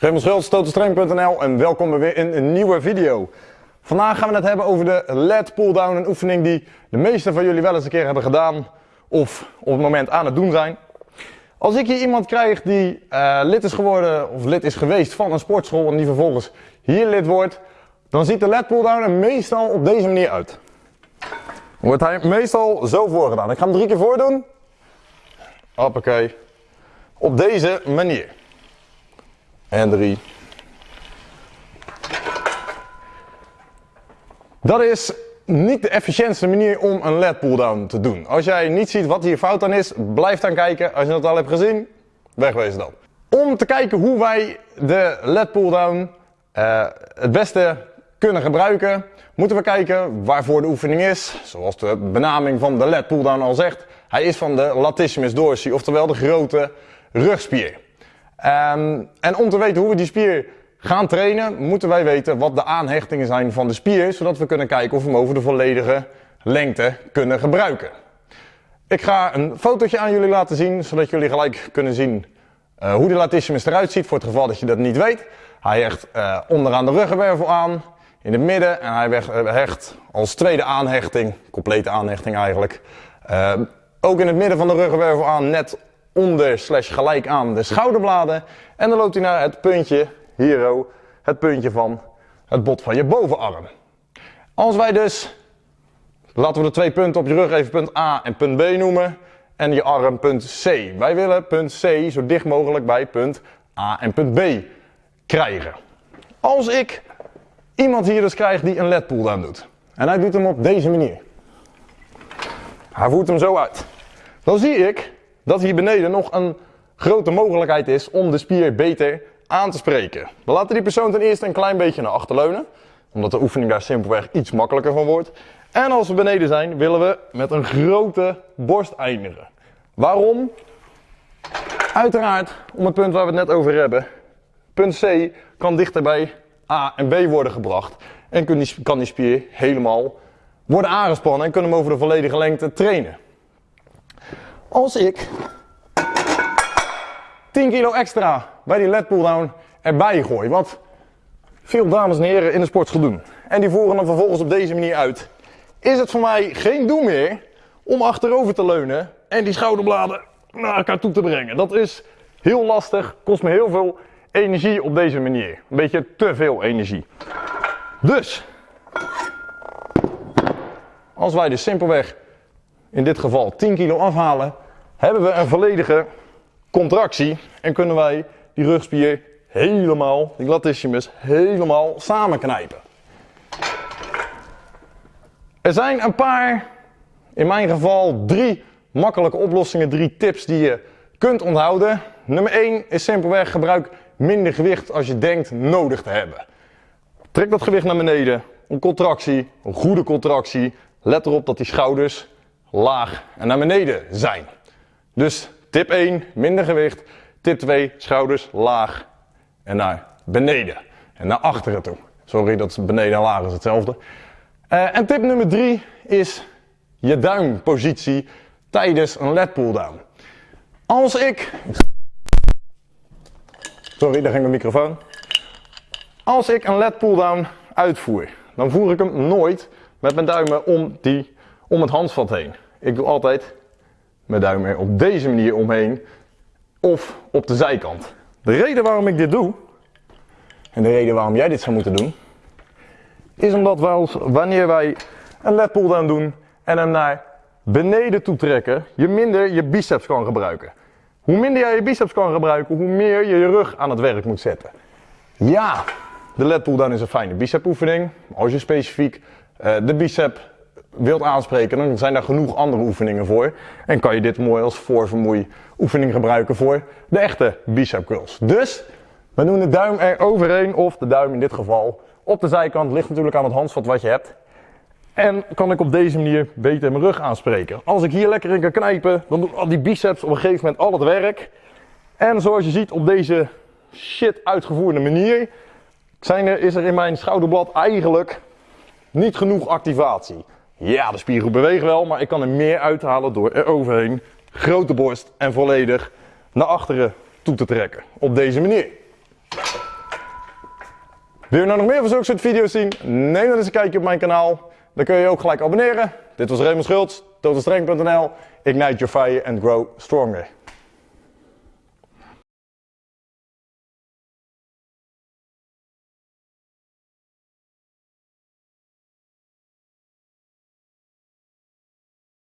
Raymond Schultz, totalstrength.nl en welkom weer in een nieuwe video. Vandaag gaan we het hebben over de lat pull-down, een oefening die de meeste van jullie wel eens een keer hebben gedaan of op het moment aan het doen zijn. Als ik hier iemand krijg die uh, lid is geworden of lid is geweest van een sportschool en die vervolgens hier lid wordt, dan ziet de lat pull-down er meestal op deze manier uit. Wordt hij meestal zo voorgedaan. Ik ga hem drie keer voordoen. Hoppakee. Op deze manier. En drie. Dat is niet de efficiëntste manier om een led pulldown te doen. Als jij niet ziet wat hier fout aan is, blijf dan kijken. Als je het al hebt gezien, wegwezen dan. Om te kijken hoe wij de led pulldown uh, het beste kunnen gebruiken, moeten we kijken waarvoor de oefening is. Zoals de benaming van de led pulldown al zegt. Hij is van de latissimus dorsi, oftewel de grote rugspier. Um, en om te weten hoe we die spier gaan trainen, moeten wij weten wat de aanhechtingen zijn van de spier, zodat we kunnen kijken of we hem over de volledige lengte kunnen gebruiken. Ik ga een fotootje aan jullie laten zien, zodat jullie gelijk kunnen zien uh, hoe de latissimus eruit ziet, voor het geval dat je dat niet weet. Hij hecht uh, onderaan de ruggenwervel aan, in het midden, en hij hecht als tweede aanhechting, complete aanhechting eigenlijk, ook in het midden van de ruggenwervel aan, net onder slash gelijk aan de schouderbladen. En dan loopt hij naar het puntje, hier het puntje van het bot van je bovenarm. Als wij dus, laten we de twee punten op je rug even punt A en punt B noemen. En je arm punt C. Wij willen punt C zo dicht mogelijk bij punt A en punt B krijgen. Als ik iemand hier dus krijg die een led pull doet. En hij doet hem op deze manier. Hij voert hem zo uit. Dan zie ik dat hier beneden nog een grote mogelijkheid is om de spier beter aan te spreken. We laten die persoon ten eerste een klein beetje naar achter leunen, omdat de oefening daar simpelweg iets makkelijker van wordt. En als we beneden zijn, willen we met een grote borst eindigen. Waarom? Uiteraard om het punt waar we het net over hebben. Punt C kan dichter bij A en B worden gebracht. En kan die spier helemaal worden aangespannen en kunnen hem over de volledige lengte trainen. Als ik 10 kilo extra bij die led pulldown erbij gooi, wat veel dames en heren in de sportschool doen, en die voeren dan vervolgens op deze manier uit, is het voor mij geen doel meer om achterover te leunen en die schouderbladen naar elkaar toe te brengen. Dat is heel lastig, kost me heel veel energie op deze manier. Een beetje te veel energie. Dus, als wij dus simpelweg in dit geval 10 kilo afhalen, hebben we een volledige contractie en kunnen wij die rugspier helemaal, die latissimus, helemaal samenknijpen. Er zijn een paar, in mijn geval drie makkelijke oplossingen, drie tips die je kunt onthouden. Nummer 1 is simpelweg gebruik minder gewicht als je denkt nodig te hebben. Trek dat gewicht naar beneden, een contractie, een goede contractie. Let erop dat die schouders laag en naar beneden zijn. Dus tip 1, minder gewicht. Tip 2, schouders laag en naar beneden. En naar achteren toe. Sorry, dat beneden en laag is hetzelfde. Uh, en tip nummer 3 is je duimpositie tijdens een led pull-down. Als ik... Sorry, daar ging mijn microfoon. Als ik een led pull-down uitvoer, dan voer ik hem nooit met mijn duimen om, die, om het handvat heen. Ik doe altijd mijn duim er op deze manier omheen of op de zijkant. De reden waarom ik dit doe, en de reden waarom jij dit zou moeten doen, is omdat wij wanneer wij een lat pull down doen en hem naar beneden toe trekken, je minder je biceps kan gebruiken. Hoe minder jij je biceps kan gebruiken, hoe meer je je rug aan het werk moet zetten. Ja, de lat pull down is een fijne bicep oefening. Als je specifiek uh, de bicep wilt aanspreken, dan zijn daar genoeg andere oefeningen voor. En kan je dit mooi als voorvermoei oefening gebruiken voor de echte bicep curls. Dus we doen de duim er overheen, of de duim in dit geval op de zijkant. Ligt natuurlijk aan het handvat wat je hebt. En kan ik op deze manier beter mijn rug aanspreken. Als ik hier lekker in kan knijpen, dan doen al die biceps op een gegeven moment al het werk. En zoals je ziet op deze shit uitgevoerde manier, zijn er, is er in mijn schouderblad eigenlijk niet genoeg activatie. Ja, de spiergroep beweegt wel, maar ik kan er meer uithalen door er overheen grote borst en volledig naar achteren toe te trekken. Op deze manier. Wil je nou nog meer van zulke soort video's zien? Neem dan eens een kijkje op mijn kanaal. Dan kun je je ook gelijk abonneren. Dit was Raymond Schultz, totalstreng.nl. Ignite your fire and grow stronger.